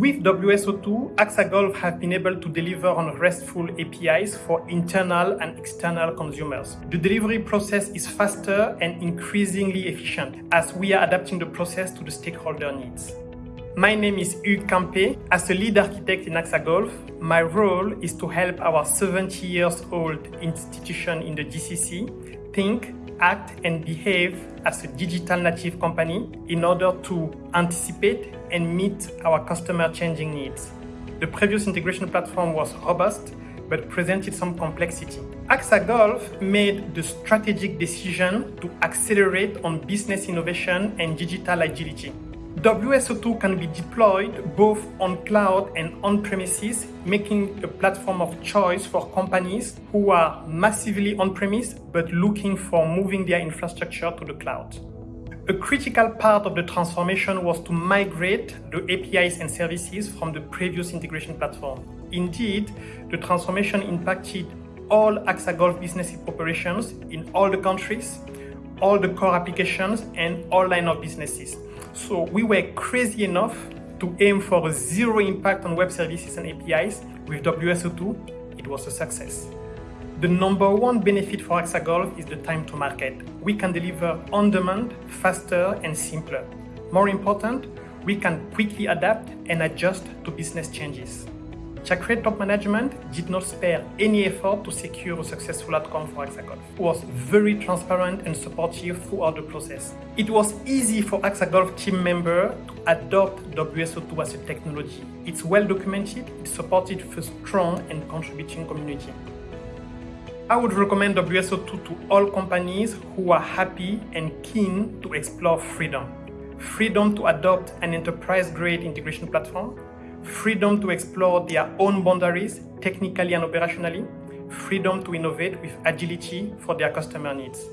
With WSO2, AXA Gulf have been able to deliver on RESTful APIs for internal and external consumers. The delivery process is faster and increasingly efficient as we are adapting the process to the stakeholder needs. My name is Hugues Campe. As a lead architect in AXA Gulf, my role is to help our 70 years old institution in the GCC think, act and behave as a digital native company in order to anticipate and meet our customer changing needs. The previous integration platform was robust but presented some complexity. AXA Gulf made the strategic decision to accelerate on business innovation and digital agility. WSO2 can be deployed both on cloud and on premises, making a platform of choice for companies who are massively on premise but looking for moving their infrastructure to the cloud. A critical part of the transformation was to migrate the APIs and services from the previous integration platform. Indeed, the transformation impacted all AXA Gulf business operations in all the countries, all the core applications, and all line of businesses. So we were crazy enough to aim for a zero impact on web services and APIs. With WSO2, it was a success. The number one benefit for AXA Gulf is the time to market. We can deliver on demand, faster and simpler. More important, we can quickly adapt and adjust to business changes. Chakre top management did not spare any effort to secure a successful outcome for. It was very transparent and supportive throughout the process. It was easy for AXA team member to adopt WSO2 as a technology. It's well documented, it's supported a strong and contributing community. I would recommend WSO2 to all companies who are happy and keen to explore freedom. Freedom to adopt an enterprise-grade integration platform, freedom to explore their own boundaries technically and operationally, freedom to innovate with agility for their customer needs.